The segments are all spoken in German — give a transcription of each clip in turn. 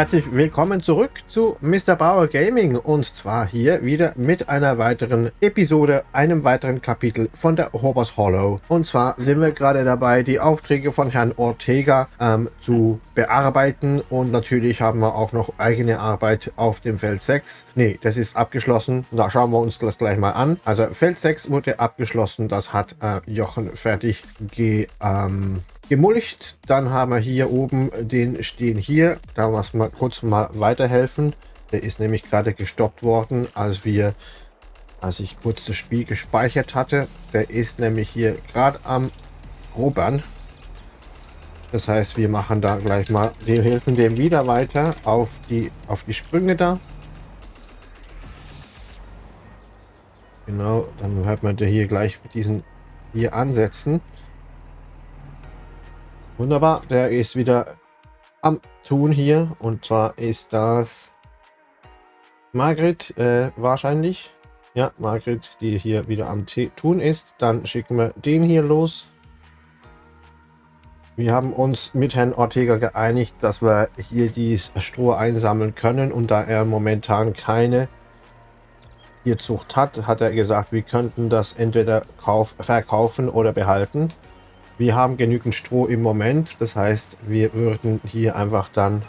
Herzlich willkommen zurück zu Mr. Bauer Gaming und zwar hier wieder mit einer weiteren Episode, einem weiteren Kapitel von der Hobbers Hollow. Und zwar sind wir gerade dabei, die Aufträge von Herrn Ortega ähm, zu bearbeiten und natürlich haben wir auch noch eigene Arbeit auf dem Feld 6. Ne, das ist abgeschlossen. Da schauen wir uns das gleich mal an. Also Feld 6 wurde abgeschlossen, das hat äh, Jochen fertig ge, ähm, gemulcht. Dann haben wir hier oben den stehen hier. Da muss man kurz mal weiterhelfen. Der ist nämlich gerade gestoppt worden, als wir, als ich kurz das Spiel gespeichert hatte. Der ist nämlich hier gerade am Robern. Das heißt, wir machen da gleich mal, wir helfen dem wieder weiter auf die, auf die Sprünge da. Genau, dann hört man hier gleich mit diesen hier ansetzen. Wunderbar, der ist wieder am Tun hier. Und zwar ist das Margret äh, wahrscheinlich. Ja, Margret, die hier wieder am Tun ist. Dann schicken wir den hier los. Wir haben uns mit Herrn Ortega geeinigt, dass wir hier die Stroh einsammeln können. Und da er momentan keine Tierzucht hat, hat er gesagt, wir könnten das entweder kauf, verkaufen oder behalten. Wir haben genügend Stroh im Moment. Das heißt, wir würden hier einfach dann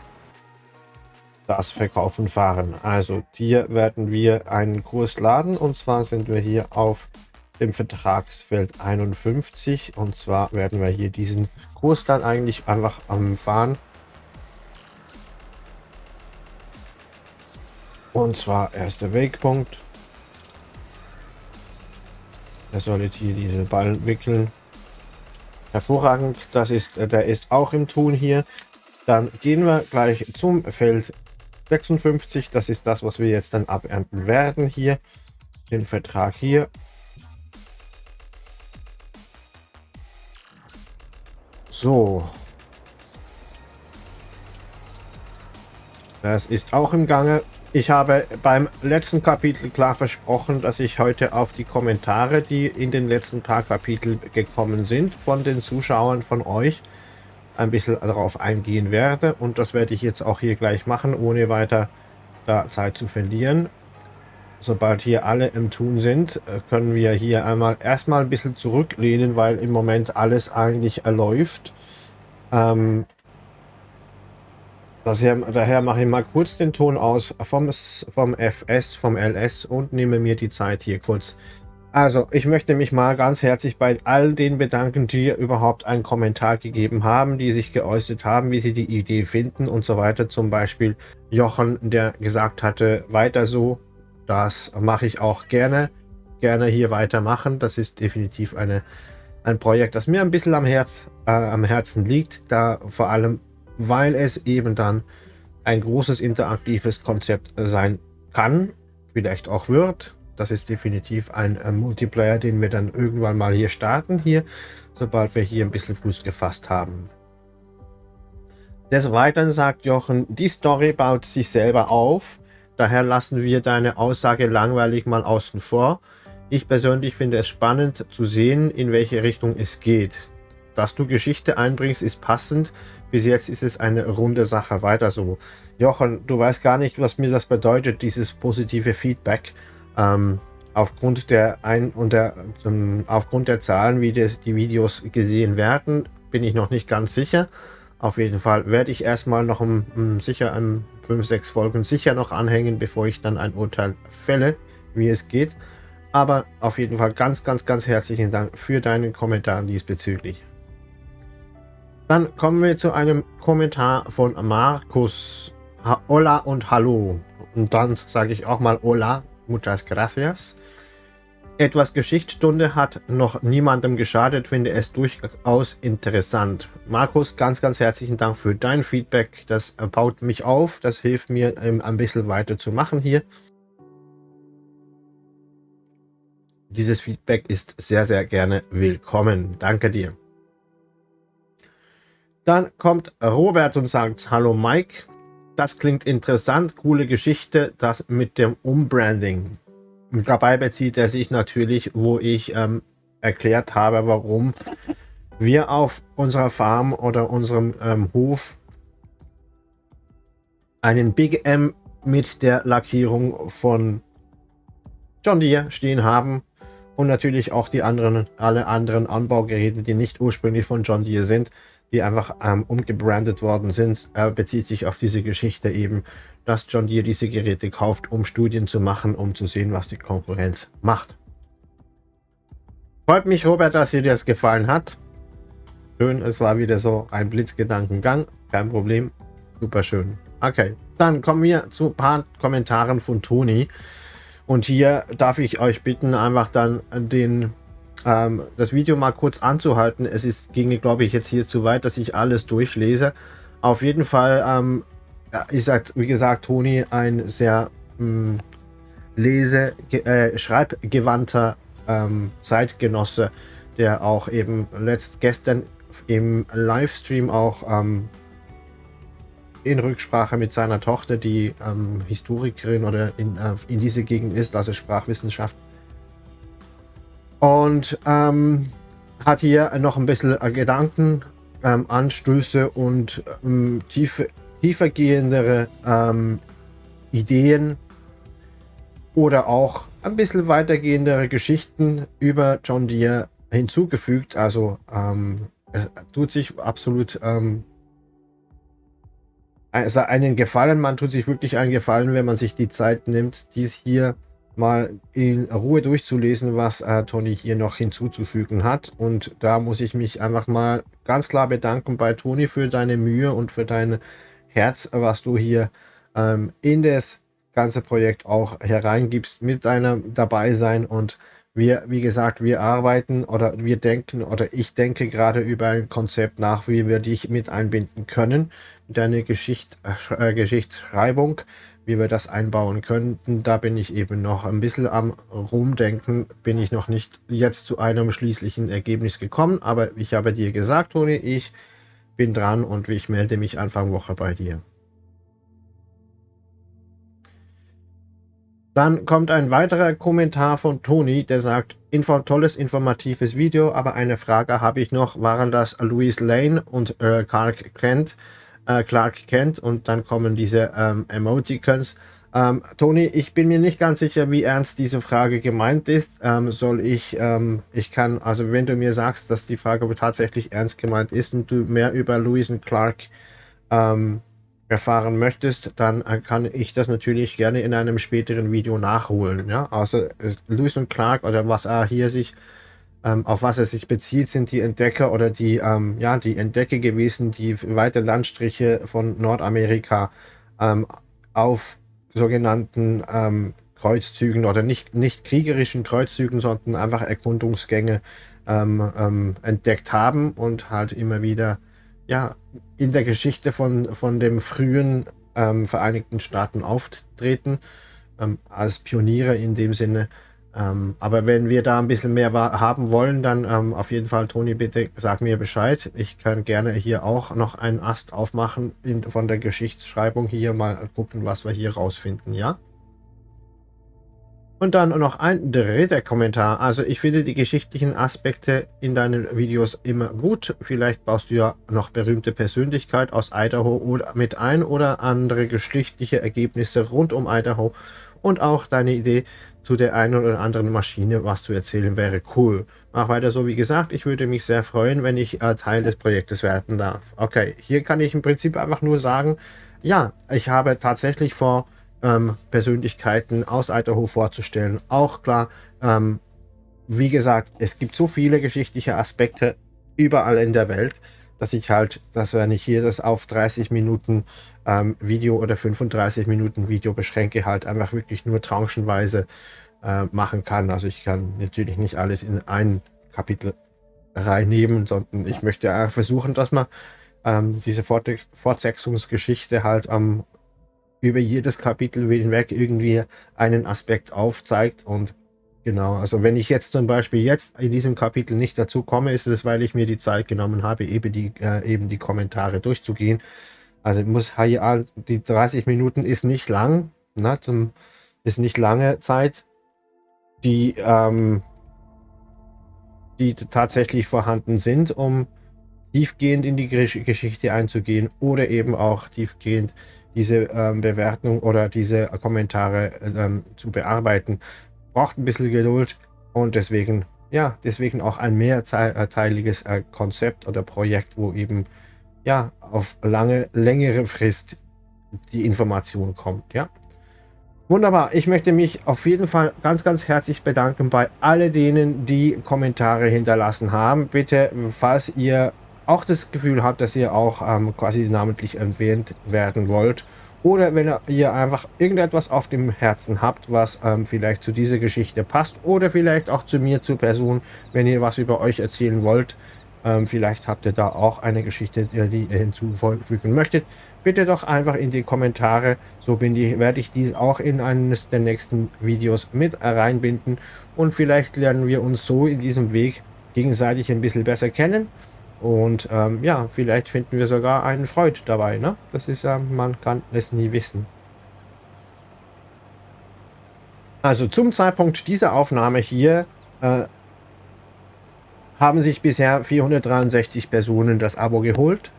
das Verkaufen fahren. Also hier werden wir einen Kurs laden. Und zwar sind wir hier auf dem Vertragsfeld 51. Und zwar werden wir hier diesen Kurs dann eigentlich einfach am Fahren. Und zwar erster Wegpunkt. Er soll jetzt hier diese Ballen wickeln. Hervorragend, das ist, äh, der ist auch im Tun hier. Dann gehen wir gleich zum Feld 56. Das ist das, was wir jetzt dann abernten werden hier. Den Vertrag hier. So. Das ist auch im Gange. Ich habe beim letzten Kapitel klar versprochen, dass ich heute auf die Kommentare, die in den letzten paar Kapiteln gekommen sind, von den Zuschauern von euch, ein bisschen darauf eingehen werde. Und das werde ich jetzt auch hier gleich machen, ohne weiter da Zeit zu verlieren. Sobald hier alle im Tun sind, äh, können wir hier einmal erstmal ein bisschen zurücklehnen, weil im Moment alles eigentlich läuft. Ähm, Daher, daher mache ich mal kurz den Ton aus vom, vom FS, vom LS und nehme mir die Zeit hier kurz. Also, ich möchte mich mal ganz herzlich bei all den bedanken, die überhaupt einen Kommentar gegeben haben, die sich geäußert haben, wie sie die Idee finden und so weiter. Zum Beispiel Jochen, der gesagt hatte, weiter so. Das mache ich auch gerne. Gerne hier weitermachen. Das ist definitiv eine, ein Projekt, das mir ein bisschen am, Herz, äh, am Herzen liegt, da vor allem weil es eben dann ein großes interaktives Konzept sein kann, vielleicht auch wird. Das ist definitiv ein äh, Multiplayer, den wir dann irgendwann mal hier starten, hier, sobald wir hier ein bisschen Fuß gefasst haben. Des Weiteren sagt Jochen, die Story baut sich selber auf, daher lassen wir deine Aussage langweilig mal außen vor. Ich persönlich finde es spannend zu sehen, in welche Richtung es geht. Dass du Geschichte einbringst, ist passend. Bis jetzt ist es eine runde Sache. Weiter so. Jochen, du weißt gar nicht, was mir das bedeutet, dieses positive Feedback. Ähm, aufgrund der ein und der ähm, aufgrund der Zahlen, wie das, die Videos gesehen werden, bin ich noch nicht ganz sicher. Auf jeden Fall werde ich erstmal noch um, um sicher an 5, 6 Folgen sicher noch anhängen, bevor ich dann ein Urteil fälle, wie es geht. Aber auf jeden Fall ganz, ganz, ganz herzlichen Dank für deinen Kommentar diesbezüglich. Dann kommen wir zu einem Kommentar von Markus. Hola und Hallo. Und dann sage ich auch mal Hola, muchas gracias. Etwas Geschichtsstunde hat noch niemandem geschadet, finde es durchaus interessant. Markus, ganz, ganz herzlichen Dank für dein Feedback. Das baut mich auf, das hilft mir ähm, ein bisschen weiter zu machen hier. Dieses Feedback ist sehr, sehr gerne willkommen. Danke dir. Dann kommt Robert und sagt, hallo Mike, das klingt interessant, coole Geschichte, das mit dem Umbranding. Dabei bezieht er sich natürlich, wo ich ähm, erklärt habe, warum wir auf unserer Farm oder unserem ähm, Hof einen Big M mit der Lackierung von John Deere stehen haben und natürlich auch die anderen, alle anderen Anbaugeräte, die nicht ursprünglich von John Deere sind, die einfach ähm, umgebrandet worden sind, Er bezieht sich auf diese Geschichte eben, dass John Deere diese Geräte kauft, um Studien zu machen, um zu sehen, was die Konkurrenz macht. Freut mich, Robert, dass dir das gefallen hat. Schön, es war wieder so ein Blitzgedankengang. Kein Problem. Super schön. Okay, dann kommen wir zu ein paar Kommentaren von Toni. Und hier darf ich euch bitten, einfach dann den, ähm, das Video mal kurz anzuhalten. Es ist, ginge, glaube ich, jetzt hier zu weit, dass ich alles durchlese. Auf jeden Fall ähm, ist, halt, wie gesagt, Toni ein sehr mh, hm, lese-, äh, schreibbegewandter ähm, Zeitgenosse, der auch eben letzt gestern im Livestream auch ähm, in Rücksprache mit seiner Tochter, die ähm, Historikerin oder in, äh, in diese Gegend ist, also Sprachwissenschaft. Und ähm, hat hier noch ein bisschen äh, Gedanken, ähm, Anstöße und ähm, tiefe, tiefergehendere ähm, Ideen oder auch ein bisschen weitergehendere Geschichten über John Deere hinzugefügt. Also ähm, es tut sich absolut ähm, also einen Gefallen. Man tut sich wirklich einen Gefallen, wenn man sich die Zeit nimmt, dies hier mal in Ruhe durchzulesen, was äh, Toni hier noch hinzuzufügen hat. Und da muss ich mich einfach mal ganz klar bedanken bei Toni für deine Mühe und für dein Herz, was du hier ähm, in das ganze Projekt auch hereingibst mit deinem dabei sein und wir, wie gesagt, wir arbeiten oder wir denken oder ich denke gerade über ein Konzept nach, wie wir dich mit einbinden können, deine Geschicht, äh, Geschichtsschreibung, wie wir das einbauen könnten. Da bin ich eben noch ein bisschen am Rumdenken, bin ich noch nicht jetzt zu einem schließlichen Ergebnis gekommen, aber ich habe dir gesagt, Toni, ich bin dran und ich melde mich Anfang Woche bei dir. Dann kommt ein weiterer Kommentar von Toni, der sagt, Info, tolles, informatives Video, aber eine Frage habe ich noch, waren das Louis Lane und äh, Clark Kent? Äh, Clark Kent und dann kommen diese ähm, Emoticons. Ähm, Toni, ich bin mir nicht ganz sicher, wie ernst diese Frage gemeint ist. Ähm, soll ich, ähm, ich kann, also wenn du mir sagst, dass die Frage tatsächlich ernst gemeint ist und du mehr über Louis und Clark ähm, erfahren möchtest, dann äh, kann ich das natürlich gerne in einem späteren Video nachholen. Ja, also äh, Lewis und Clark oder was er hier sich ähm, auf was er sich bezieht, sind die Entdecker oder die ähm, ja die Entdecker gewesen, die weite Landstriche von Nordamerika ähm, auf sogenannten ähm, Kreuzzügen oder nicht nicht kriegerischen Kreuzzügen, sondern einfach Erkundungsgänge ähm, ähm, entdeckt haben und halt immer wieder ja, in der Geschichte von, von dem frühen Vereinigten Staaten auftreten, als Pioniere in dem Sinne. Ähm, aber wenn wir da ein bisschen mehr haben wollen, dann ähm, auf jeden Fall, Toni, bitte sag mir Bescheid. Ich kann gerne hier auch noch einen Ast aufmachen in, von der Geschichtsschreibung hier mal gucken, was wir hier rausfinden, ja? Und dann noch ein dritter Kommentar. Also ich finde die geschichtlichen Aspekte in deinen Videos immer gut. Vielleicht baust du ja noch berühmte Persönlichkeit aus Idaho oder mit ein oder andere geschichtliche Ergebnisse rund um Idaho. Und auch deine Idee zu der einen oder anderen Maschine, was zu erzählen, wäre cool. Mach weiter so, wie gesagt. Ich würde mich sehr freuen, wenn ich äh, Teil des Projektes werden darf. Okay, hier kann ich im Prinzip einfach nur sagen, ja, ich habe tatsächlich vor ähm, Persönlichkeiten aus Idaho vorzustellen. Auch klar, ähm, wie gesagt, es gibt so viele geschichtliche Aspekte überall in der Welt, dass ich halt, dass wenn ich hier das auf 30 Minuten ähm, Video oder 35 Minuten Video beschränke, halt einfach wirklich nur tranchenweise äh, machen kann. Also ich kann natürlich nicht alles in ein Kapitel reinnehmen, sondern ich möchte versuchen, dass man ähm, diese Fortsetzungsgeschichte halt am über jedes Kapitel hinweg irgendwie einen Aspekt aufzeigt und genau, also wenn ich jetzt zum Beispiel jetzt in diesem Kapitel nicht dazu komme, ist es, weil ich mir die Zeit genommen habe, eben die, äh, eben die Kommentare durchzugehen. Also muss hier, die 30 Minuten ist nicht lang, ne, zum, ist nicht lange Zeit, die, ähm, die tatsächlich vorhanden sind, um tiefgehend in die Geschichte einzugehen oder eben auch tiefgehend diese ähm, Bewertung oder diese Kommentare ähm, zu bearbeiten. Braucht ein bisschen Geduld und deswegen, ja, deswegen auch ein mehrteiliges äh, Konzept oder Projekt, wo eben ja auf lange, längere Frist die Information kommt, ja. Wunderbar. Ich möchte mich auf jeden Fall ganz, ganz herzlich bedanken bei all denen, die Kommentare hinterlassen haben. Bitte, falls ihr auch das Gefühl habt, dass ihr auch ähm, quasi namentlich erwähnt werden wollt oder wenn ihr einfach irgendetwas auf dem Herzen habt, was ähm, vielleicht zu dieser Geschichte passt oder vielleicht auch zu mir, zur Person, wenn ihr was über euch erzählen wollt, ähm, vielleicht habt ihr da auch eine Geschichte, die ihr hinzufügen möchtet, bitte doch einfach in die Kommentare. So bin ich, werde ich die auch in eines der nächsten Videos mit reinbinden. Und vielleicht lernen wir uns so in diesem Weg gegenseitig ein bisschen besser kennen. Und ähm, ja, vielleicht finden wir sogar einen Freund dabei. Ne? Das ist, ähm, man kann es nie wissen. Also zum Zeitpunkt dieser Aufnahme hier äh, haben sich bisher 463 Personen das Abo geholt.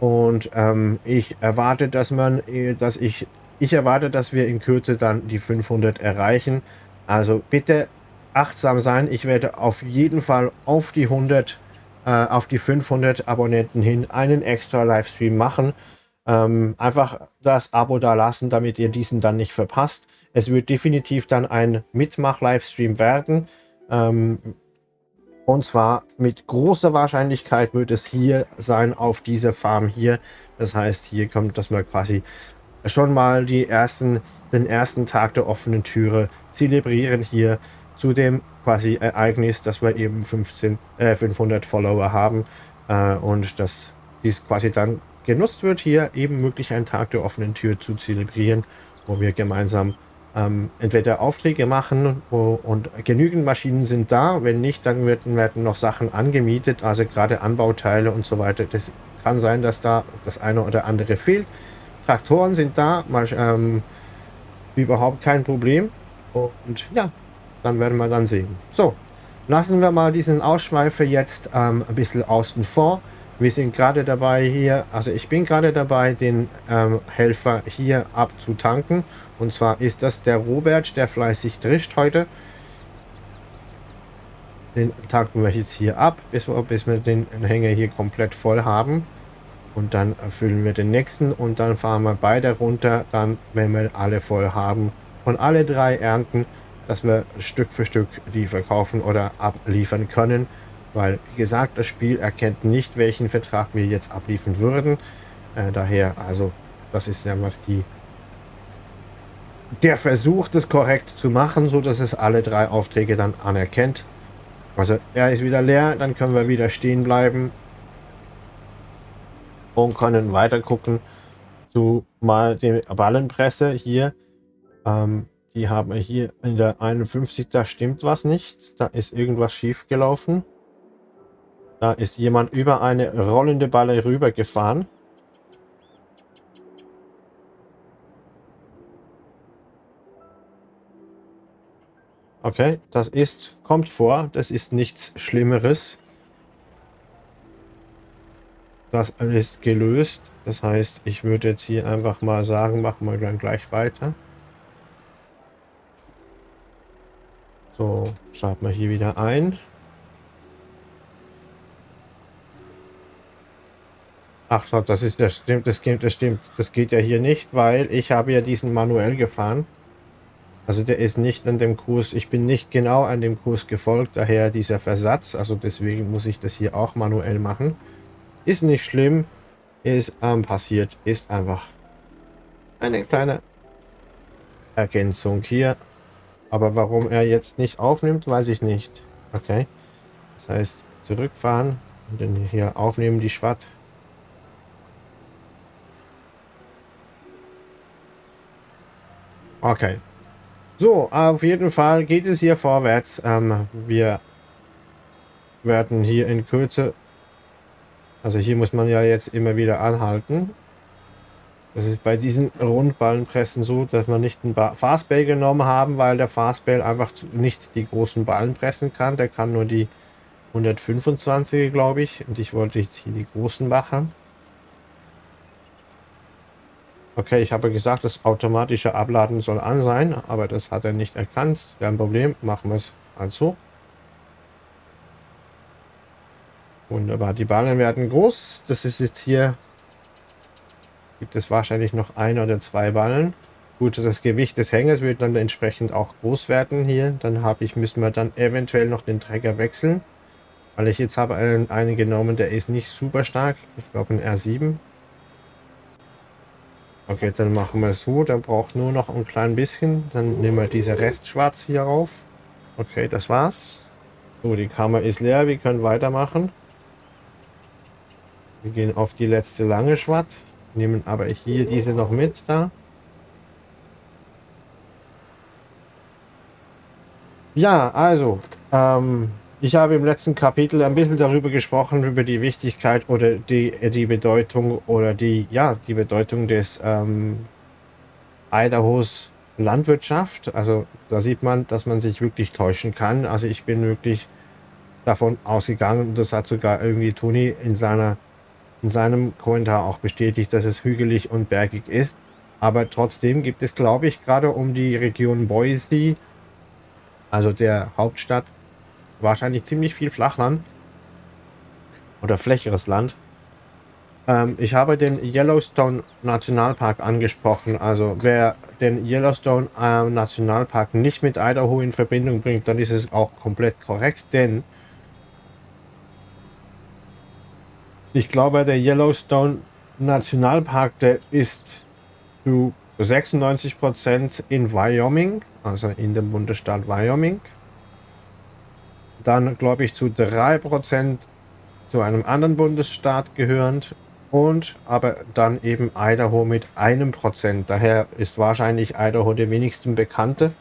Und ähm, ich erwarte, dass man, äh, dass ich, ich erwarte, dass wir in Kürze dann die 500 erreichen. Also bitte achtsam sein. Ich werde auf jeden Fall auf die 100, äh, auf die 500 Abonnenten hin einen extra Livestream machen. Ähm, einfach das Abo da lassen, damit ihr diesen dann nicht verpasst. Es wird definitiv dann ein Mitmach-Livestream werden. Ähm, und zwar mit großer Wahrscheinlichkeit wird es hier sein, auf dieser Farm hier. Das heißt, hier kommt, dass wir quasi schon mal die ersten, den ersten Tag der offenen Türe zelebrieren hier zu dem quasi Ereignis, dass wir eben 15, äh, 500 Follower haben äh, und dass dies quasi dann genutzt wird, hier eben möglich einen Tag der offenen Tür zu zelebrieren, wo wir gemeinsam ähm, entweder Aufträge machen und genügend Maschinen sind da. Wenn nicht, dann werden, werden noch Sachen angemietet, also gerade Anbauteile und so weiter. Das kann sein, dass da das eine oder andere fehlt. Traktoren sind da, mal, ähm, überhaupt kein Problem. Und ja, dann werden wir dann sehen. So, lassen wir mal diesen Ausschweifer jetzt ähm, ein bisschen außen vor. Wir sind gerade dabei hier, also ich bin gerade dabei, den ähm, Helfer hier abzutanken. Und zwar ist das der Robert, der fleißig drischt heute. Den tanken wir jetzt hier ab, bis wir, bis wir den Hänger hier komplett voll haben. Und dann füllen wir den nächsten und dann fahren wir beide runter, dann, wenn wir alle voll haben, von alle drei Ernten, dass wir Stück für Stück die verkaufen oder abliefern können. Weil, wie gesagt, das Spiel erkennt nicht, welchen Vertrag wir jetzt abliefern würden. Äh, daher, also, das ist einfach die, der Versuch, das korrekt zu machen, so dass es alle drei Aufträge dann anerkennt. Also, er ist wieder leer, dann können wir wieder stehen bleiben und können weiter gucken zu mal der Ballenpresse hier. Ähm, die haben wir hier in der 51, da stimmt was nicht. Da ist irgendwas schief gelaufen. Da ist jemand über eine rollende Balle rübergefahren. Okay, das ist, kommt vor, das ist nichts Schlimmeres. Das ist gelöst. Das heißt, ich würde jetzt hier einfach mal sagen, machen wir dann gleich weiter. So, schalten wir hier wieder ein. Ach das ist das stimmt, das stimmt, das stimmt. Das geht ja hier nicht, weil ich habe ja diesen manuell gefahren. Also der ist nicht an dem Kurs, ich bin nicht genau an dem Kurs gefolgt, daher dieser Versatz. Also deswegen muss ich das hier auch manuell machen. Ist nicht schlimm, ist ähm, passiert, ist einfach eine kleine Ergänzung hier. Aber warum er jetzt nicht aufnimmt, weiß ich nicht. Okay, das heißt zurückfahren und dann hier aufnehmen die Schwatt. Okay. So, auf jeden Fall geht es hier vorwärts. Ähm, wir werden hier in Kürze... Also hier muss man ja jetzt immer wieder anhalten. Das ist bei diesen Rundballenpressen so, dass wir nicht einen Fastbell genommen haben, weil der Fastbell einfach nicht die großen Ballen pressen kann. Der kann nur die 125, glaube ich. Und ich wollte jetzt hier die großen machen. Okay, ich habe gesagt, das automatische Abladen soll an sein, aber das hat er nicht erkannt. Kein Problem, machen wir es also. Wunderbar, die Ballen werden groß. Das ist jetzt hier, gibt es wahrscheinlich noch ein oder zwei Ballen. Gut, das Gewicht des Hängers wird dann entsprechend auch groß werden hier. Dann habe ich, müssen wir dann eventuell noch den Träger wechseln. Weil ich jetzt habe einen, einen genommen, der ist nicht super stark. Ich glaube ein R7. Okay, dann machen wir so. Der braucht nur noch ein klein bisschen. Dann nehmen wir diese Restschwarz hier rauf. Okay, das war's. So, die Kammer ist leer. Wir können weitermachen. Wir gehen auf die letzte lange Schwatt. Nehmen aber hier diese noch mit da. Ja, also, ähm, ich habe im letzten Kapitel ein bisschen darüber gesprochen, über die Wichtigkeit oder die, die Bedeutung oder die, ja, die Bedeutung des ähm, Idahos Landwirtschaft. Also da sieht man, dass man sich wirklich täuschen kann. Also ich bin wirklich davon ausgegangen, das hat sogar irgendwie Toni in, seiner, in seinem Kommentar auch bestätigt, dass es hügelig und bergig ist. Aber trotzdem gibt es, glaube ich, gerade um die Region Boise, also der Hauptstadt, wahrscheinlich ziemlich viel Flachland oder flächeres Land. Ähm, ich habe den Yellowstone Nationalpark angesprochen. Also wer den Yellowstone äh, Nationalpark nicht mit Idaho in Verbindung bringt, dann ist es auch komplett korrekt, denn ich glaube, der Yellowstone Nationalpark, der ist zu 96% in Wyoming, also in dem Bundesstaat Wyoming dann glaube ich zu 3% zu einem anderen Bundesstaat gehörend und aber dann eben Idaho mit einem Prozent. Daher ist wahrscheinlich Idaho der wenigsten bekannte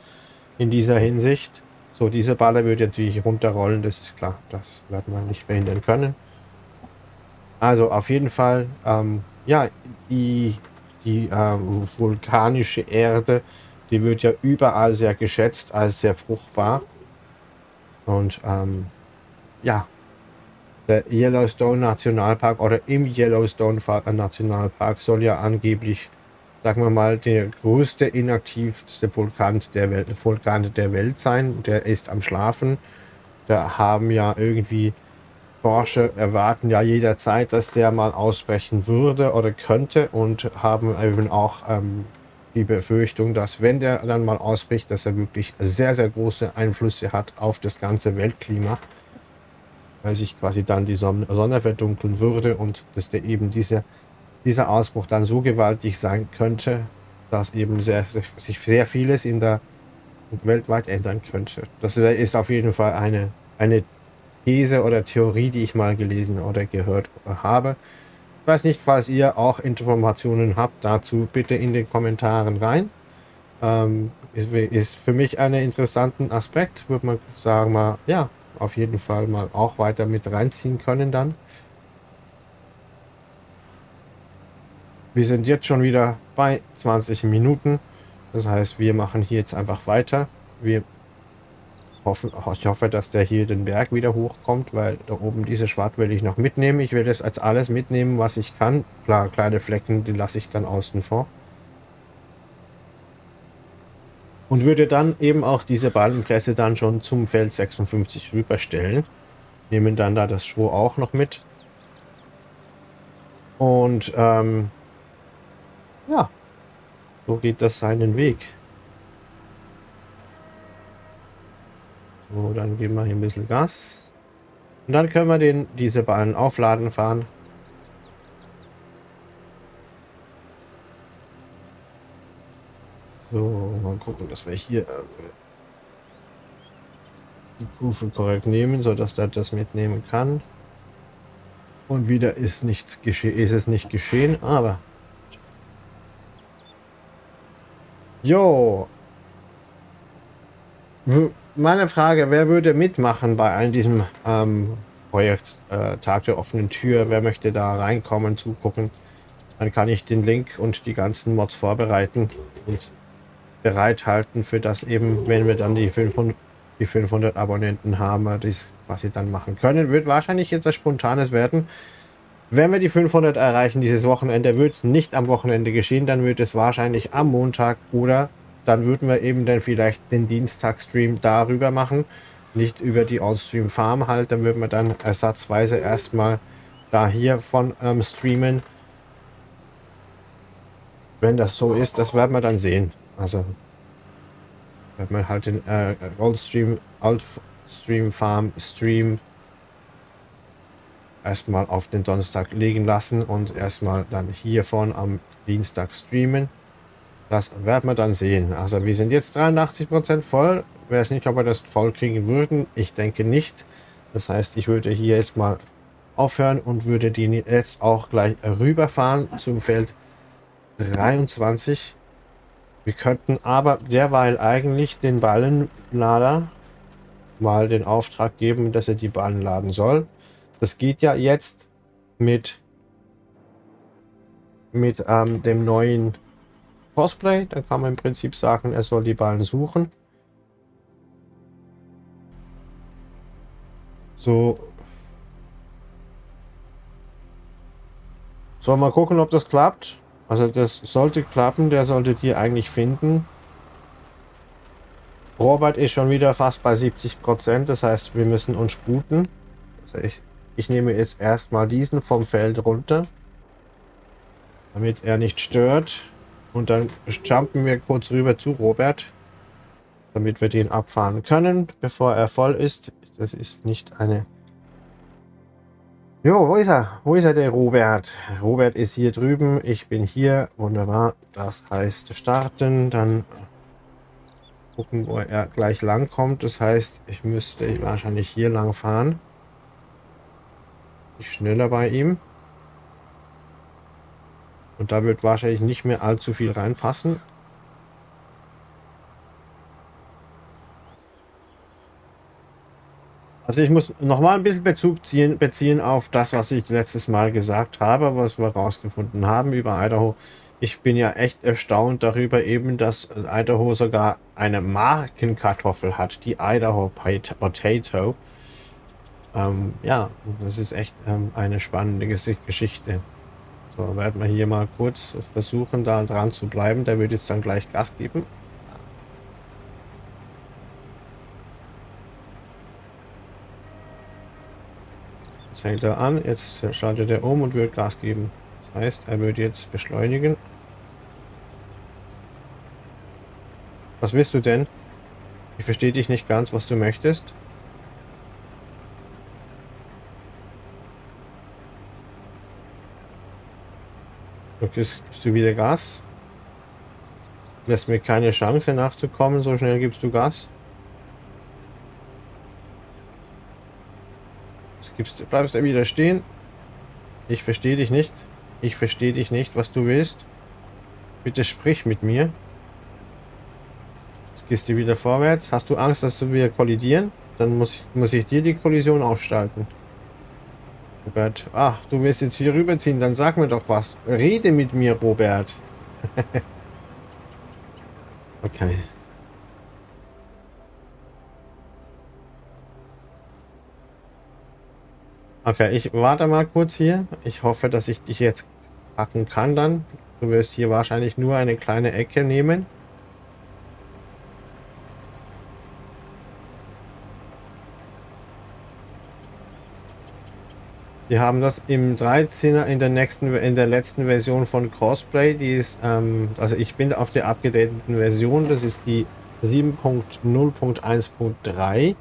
in dieser Hinsicht. So, diese Baller würde natürlich runterrollen, das ist klar, das wird man nicht verhindern können. Also auf jeden Fall, ähm, ja, die, die äh, vulkanische Erde, die wird ja überall sehr geschätzt als sehr fruchtbar. Und ähm, ja, der Yellowstone Nationalpark oder im Yellowstone Nationalpark soll ja angeblich, sagen wir mal, der größte inaktivste Vulkan der Welt, Vulkan der Welt sein. Der ist am Schlafen. Da haben ja irgendwie Forscher erwarten ja jederzeit, dass der mal ausbrechen würde oder könnte und haben eben auch ähm, die Befürchtung, dass wenn der dann mal ausbricht, dass er wirklich sehr, sehr große Einflüsse hat auf das ganze Weltklima, weil sich quasi dann die Sonne, verdunkeln würde und dass der eben diese, dieser Ausbruch dann so gewaltig sein könnte, dass eben sehr, sich sehr vieles in der weltweit ändern könnte. Das ist auf jeden Fall eine, eine These oder Theorie, die ich mal gelesen oder gehört habe. Ich weiß nicht, falls ihr auch Informationen habt dazu, bitte in den Kommentaren rein. Ähm, ist, ist, für mich ein interessanten Aspekt, würde man sagen, mal, ja, auf jeden Fall mal auch weiter mit reinziehen können dann. Wir sind jetzt schon wieder bei 20 Minuten. Das heißt, wir machen hier jetzt einfach weiter. Wir Hoffen, ich hoffe, dass der hier den Berg wieder hochkommt, weil da oben diese Schwart will ich noch mitnehmen. Ich will das als alles mitnehmen, was ich kann. Klar, kleine Flecken, die lasse ich dann außen vor. Und würde dann eben auch diese Ballenpresse dann schon zum Feld 56 rüberstellen. Nehmen dann da das Stroh auch noch mit. Und ähm, ja, so geht das seinen Weg. So, dann geben wir hier ein bisschen Gas. Und dann können wir den, diese Bahn aufladen fahren. So, mal gucken, dass wir hier äh, die Kufe korrekt nehmen, sodass er das mitnehmen kann. Und wieder ist nichts geschehen, ist es nicht geschehen, aber Jo meine Frage, wer würde mitmachen bei all diesem ähm, Projekt äh, Tag der offenen Tür? Wer möchte da reinkommen, zugucken? Dann kann ich den Link und die ganzen Mods vorbereiten und bereithalten für das eben, wenn wir dann die 500, die 500 Abonnenten haben, das, was sie dann machen können. Wird wahrscheinlich jetzt ein spontanes werden. Wenn wir die 500 erreichen dieses Wochenende, wird es nicht am Wochenende geschehen, dann wird es wahrscheinlich am Montag oder dann würden wir eben dann vielleicht den Dienstag-Stream darüber machen, nicht über die Allstream Farm halt, dann würden wir dann ersatzweise erstmal da hier von ähm, streamen. Wenn das so ist, das werden wir dann sehen. Also werden wir halt den äh, Allstream, Altstream Farm Stream erstmal auf den Donnerstag legen lassen und erstmal dann hiervon am Dienstag streamen. Das werden wir dann sehen. Also wir sind jetzt 83% voll. Ich weiß nicht, ob wir das voll kriegen würden. Ich denke nicht. Das heißt, ich würde hier jetzt mal aufhören und würde die jetzt auch gleich rüberfahren zum Feld 23. Wir könnten aber derweil eigentlich den Ballenlader mal den Auftrag geben, dass er die Ballen laden soll. Das geht ja jetzt mit, mit ähm, dem neuen Cosplay. Dann kann man im Prinzip sagen, er soll die Ballen suchen. So. So, mal gucken, ob das klappt. Also das sollte klappen, der sollte die eigentlich finden. Robert ist schon wieder fast bei 70 Prozent, das heißt, wir müssen uns sputen. Also ich ich nehme jetzt erstmal diesen vom Feld runter, damit er nicht stört. Und dann jumpen wir kurz rüber zu Robert, damit wir den abfahren können, bevor er voll ist. Das ist nicht eine... Jo, wo ist er? Wo ist er, der Robert? Robert ist hier drüben, ich bin hier. Wunderbar. Das heißt starten, dann gucken, wo er gleich lang kommt. Das heißt, ich müsste wahrscheinlich hier lang fahren schneller bei ihm. Und da wird wahrscheinlich nicht mehr allzu viel reinpassen. Also ich muss noch mal ein bisschen Bezug ziehen, beziehen auf das, was ich letztes Mal gesagt habe, was wir rausgefunden haben über Idaho. Ich bin ja echt erstaunt darüber eben, dass Idaho sogar eine Markenkartoffel hat, die Idaho Potato. Ähm, ja, das ist echt ähm, eine spannende Geschichte. So, werden wir hier mal kurz versuchen, da dran zu bleiben. Der wird jetzt dann gleich Gas geben. Jetzt hält er an, jetzt schaltet er um und wird Gas geben. Das heißt, er wird jetzt beschleunigen. Was willst du denn? Ich verstehe dich nicht ganz, was du möchtest. Gibst, gibst du wieder Gas. Lässt mir keine Chance nachzukommen, so schnell gibst du Gas. Gibst, bleibst du wieder stehen. Ich verstehe dich nicht. Ich verstehe dich nicht, was du willst. Bitte sprich mit mir. Jetzt gehst du wieder vorwärts. Hast du Angst, dass wir kollidieren? Dann muss ich, muss ich dir die Kollision ausschalten. Robert. Ach, du willst jetzt hier rüberziehen, dann sag mir doch was. Rede mit mir, Robert. okay. Okay, ich warte mal kurz hier. Ich hoffe, dass ich dich jetzt packen kann dann. Du wirst hier wahrscheinlich nur eine kleine Ecke nehmen. Wir haben das im 13er in der nächsten, in der letzten Version von Crossplay. Die ist, ähm, also ich bin auf der abgedateten Version. Das ist die 7.0.1.3.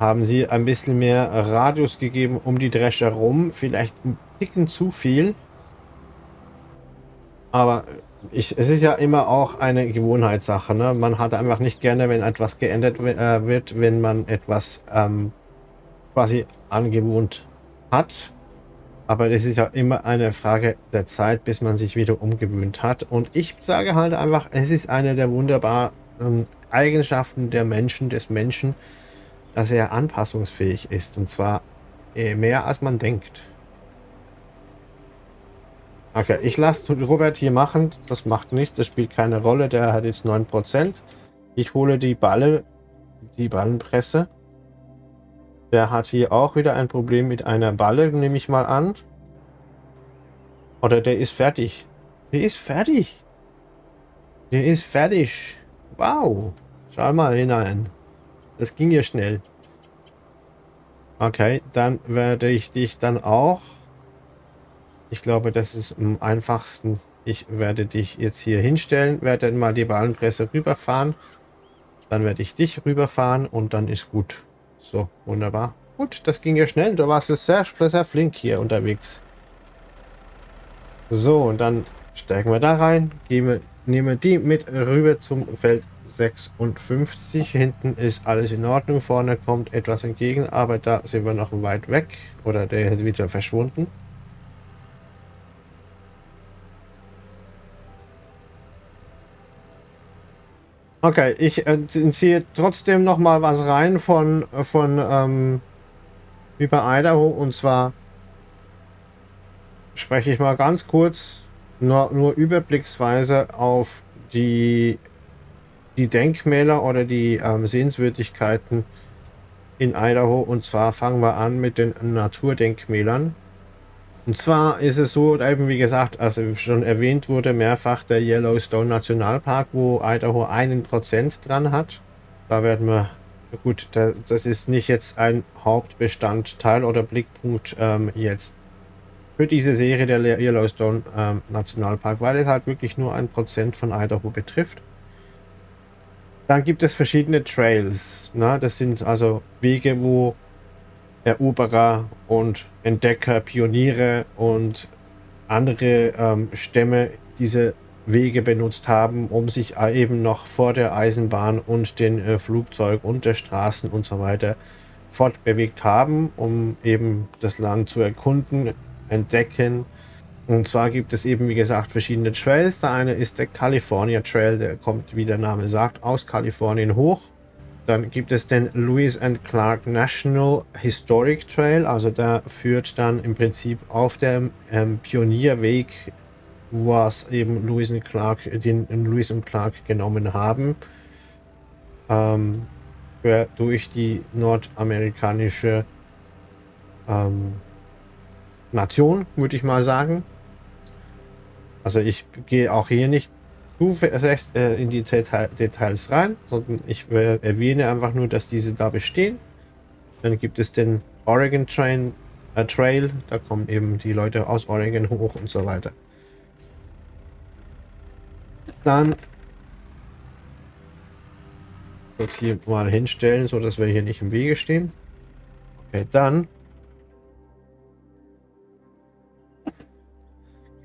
Haben sie ein bisschen mehr Radius gegeben um die Drescher rum. Vielleicht ein Ticken zu viel. Aber ich, es ist ja immer auch eine Gewohnheitssache. Ne? Man hat einfach nicht gerne, wenn etwas geändert äh, wird, wenn man etwas ähm, quasi angewohnt hat. Aber das ist ja immer eine Frage der Zeit, bis man sich wieder umgewöhnt hat. Und ich sage halt einfach, es ist eine der wunderbaren Eigenschaften der Menschen, des Menschen, dass er anpassungsfähig ist. Und zwar äh, mehr als man denkt. Okay, ich lasse Robert hier machen. Das macht nichts, das spielt keine Rolle. Der hat jetzt 9%. Ich hole die Balle, die Ballenpresse. Der hat hier auch wieder ein Problem mit einer Balle, nehme ich mal an. Oder der ist fertig. Der ist fertig. Der ist fertig. Wow. Schau mal hinein. Das ging ja schnell. Okay, dann werde ich dich dann auch... Ich glaube, das ist am einfachsten. Ich werde dich jetzt hier hinstellen, werde mal die Ballenpresse rüberfahren. Dann werde ich dich rüberfahren und dann ist gut. So, wunderbar. Gut, das ging ja schnell. Du warst sehr, sehr flink hier unterwegs. So, und dann steigen wir da rein, gehen wir, nehmen die mit rüber zum Feld 56. Hinten ist alles in Ordnung, vorne kommt etwas entgegen, aber da sind wir noch weit weg oder der ist wieder verschwunden. Okay, ich äh, ziehe trotzdem noch mal was rein von, von ähm, über Idaho und zwar spreche ich mal ganz kurz nur, nur überblicksweise auf die, die Denkmäler oder die ähm, Sehenswürdigkeiten in Idaho. Und zwar fangen wir an mit den Naturdenkmälern. Und zwar ist es so, eben wie gesagt, also schon erwähnt wurde mehrfach der Yellowstone Nationalpark, wo Idaho einen Prozent dran hat. Da werden wir, gut, das ist nicht jetzt ein Hauptbestandteil oder Blickpunkt ähm, jetzt für diese Serie der Yellowstone ähm, Nationalpark, weil es halt wirklich nur ein Prozent von Idaho betrifft. Dann gibt es verschiedene Trails. Ne? Das sind also Wege, wo Eroberer und Entdecker, Pioniere und andere ähm, Stämme diese Wege benutzt haben, um sich eben noch vor der Eisenbahn und den äh, Flugzeug und der Straßen und so weiter fortbewegt haben, um eben das Land zu erkunden, entdecken. Und zwar gibt es eben, wie gesagt, verschiedene Trails. Der eine ist der California Trail, der kommt, wie der Name sagt, aus Kalifornien hoch. Dann gibt es den Lewis and Clark National Historic Trail, also der führt dann im Prinzip auf dem ähm, Pionierweg, was eben Lewis und Clark, den Lewis und Clark genommen haben, ähm, durch die nordamerikanische ähm, Nation, würde ich mal sagen. Also ich gehe auch hier nicht zu äh, in die Details rein, sondern ich erwähne einfach nur, dass diese da bestehen. Dann gibt es den Oregon Train, äh, Trail, da kommen eben die Leute aus Oregon hoch und so weiter. Dann kurz hier mal hinstellen, so dass wir hier nicht im Wege stehen. Okay, dann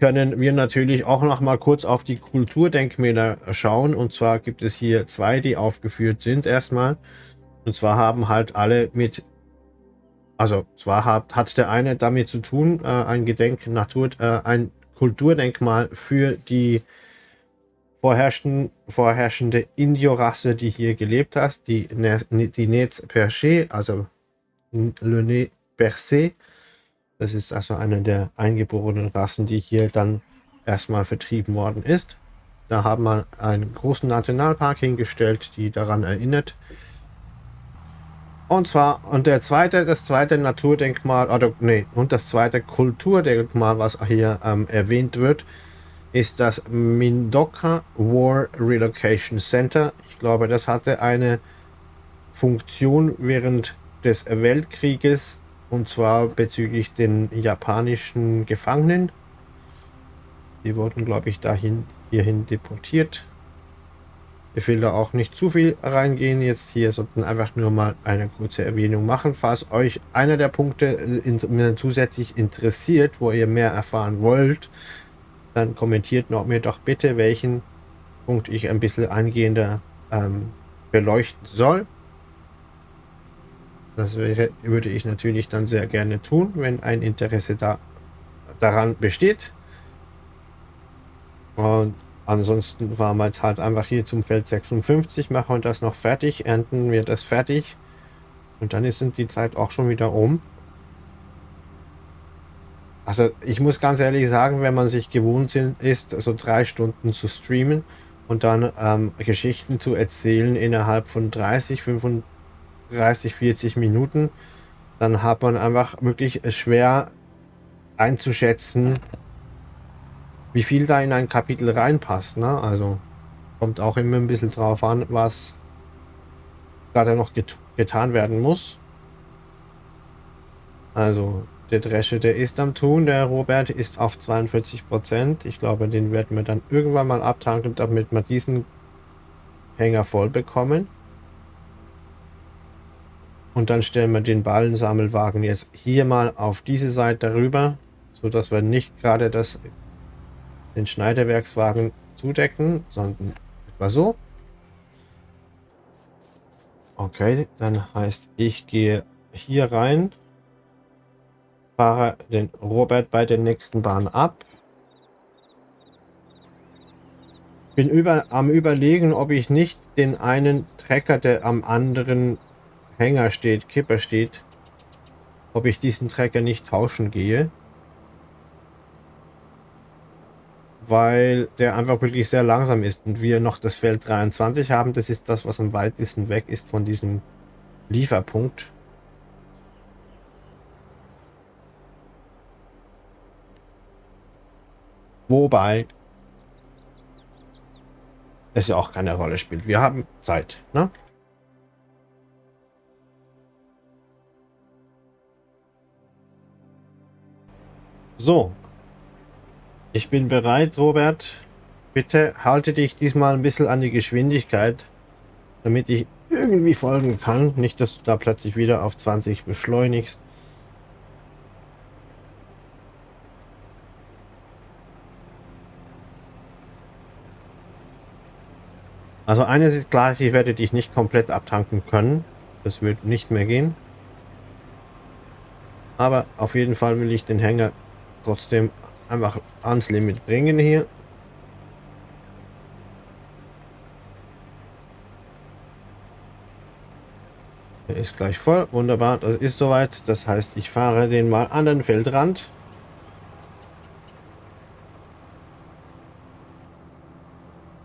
können wir natürlich auch noch mal kurz auf die Kulturdenkmäler schauen. Und zwar gibt es hier zwei, die aufgeführt sind erstmal. Und zwar haben halt alle mit, also zwar hat, hat der eine damit zu tun, äh, ein Gedenk, Natur, äh, ein Kulturdenkmal für die vorherrschende, vorherrschende Indio-Rasse, die hier gelebt hat, die, die Nez Perché, also Le Nez Percé. Das ist also eine der eingeborenen Rassen, die hier dann erstmal vertrieben worden ist. Da haben wir einen großen Nationalpark hingestellt, die daran erinnert. Und zwar, und der zweite, das zweite Naturdenkmal, oder nee, und das zweite Kulturdenkmal, was hier ähm, erwähnt wird, ist das Mindoka War Relocation Center. Ich glaube, das hatte eine Funktion während des Weltkrieges und zwar bezüglich den japanischen Gefangenen. Die wurden, glaube ich, dahin hierhin deportiert. Ich will da auch nicht zu viel reingehen jetzt hier, sondern einfach nur mal eine kurze Erwähnung machen. Falls euch einer der Punkte in, zusätzlich interessiert, wo ihr mehr erfahren wollt, dann kommentiert noch mir doch bitte, welchen Punkt ich ein bisschen eingehender ähm, beleuchten soll. Das wäre, würde ich natürlich dann sehr gerne tun, wenn ein Interesse da, daran besteht. Und ansonsten fahren wir jetzt halt einfach hier zum Feld 56, machen das noch fertig, ernten wir das fertig. Und dann ist die Zeit auch schon wieder um. Also ich muss ganz ehrlich sagen, wenn man sich gewohnt ist, so drei Stunden zu streamen und dann ähm, Geschichten zu erzählen innerhalb von 30, 35 30, 40 Minuten, dann hat man einfach wirklich schwer einzuschätzen, wie viel da in ein Kapitel reinpasst. Ne? Also kommt auch immer ein bisschen drauf an, was gerade noch get getan werden muss. Also der Dresche, der ist am Tun. Der Robert ist auf 42 Prozent. Ich glaube, den werden wir dann irgendwann mal abtanken, damit wir diesen Hänger voll bekommen. Und dann stellen wir den Ballensammelwagen jetzt hier mal auf diese Seite rüber, so dass wir nicht gerade das, den Schneiderwerkswagen zudecken, sondern etwa so. Okay, dann heißt, ich gehe hier rein, fahre den Robert bei der nächsten Bahn ab. Bin über, am überlegen, ob ich nicht den einen Trecker, der am anderen Hänger steht, Kipper steht, ob ich diesen Trecker nicht tauschen gehe. Weil der einfach wirklich sehr langsam ist und wir noch das Feld 23 haben. Das ist das, was am weitesten weg ist von diesem Lieferpunkt. Wobei es ja auch keine Rolle spielt. Wir haben Zeit, ne? So. Ich bin bereit, Robert. Bitte halte dich diesmal ein bisschen an die Geschwindigkeit, damit ich irgendwie folgen kann. Nicht, dass du da plötzlich wieder auf 20 beschleunigst. Also eines ist klar, ich werde dich nicht komplett abtanken können. Das wird nicht mehr gehen. Aber auf jeden Fall will ich den Hänger trotzdem einfach ans Limit bringen hier. Er ist gleich voll. Wunderbar, das ist soweit. Das heißt, ich fahre den mal an den Feldrand.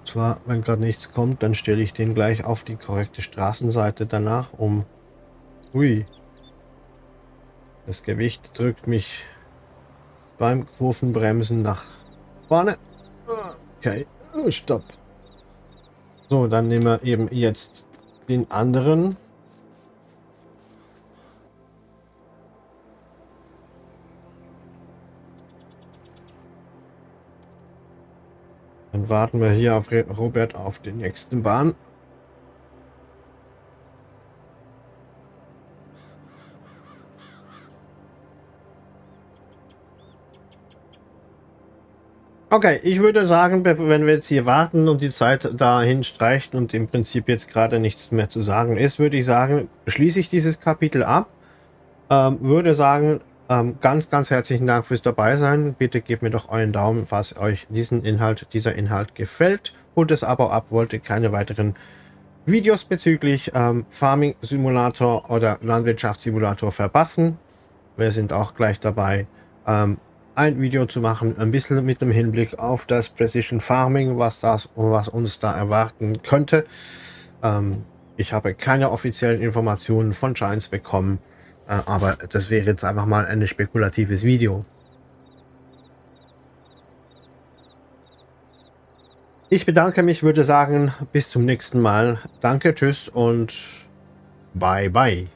Zwar, wenn gerade nichts kommt, dann stelle ich den gleich auf die korrekte Straßenseite danach um. Ui. Das Gewicht drückt mich beim Kurvenbremsen nach vorne. Okay, stopp. So, dann nehmen wir eben jetzt den anderen. Dann warten wir hier auf Robert auf den nächsten Bahn. Okay, ich würde sagen, wenn wir jetzt hier warten und die Zeit dahin streicht und im Prinzip jetzt gerade nichts mehr zu sagen ist, würde ich sagen, schließe ich dieses Kapitel ab. Ähm, würde sagen, ähm, ganz, ganz herzlichen Dank fürs dabei sein. Bitte gebt mir doch euren Daumen, falls euch diesen Inhalt, dieser Inhalt gefällt. Holt das Abo ab, wollt ihr keine weiteren Videos bezüglich ähm, Farming Simulator oder Landwirtschaftssimulator verpassen. Wir sind auch gleich dabei. Ein Video zu machen, ein bisschen mit dem Hinblick auf das Precision Farming, was das was uns da erwarten könnte. Ähm, ich habe keine offiziellen Informationen von Giants bekommen, äh, aber das wäre jetzt einfach mal ein spekulatives Video. Ich bedanke mich, würde sagen, bis zum nächsten Mal. Danke, tschüss und bye bye.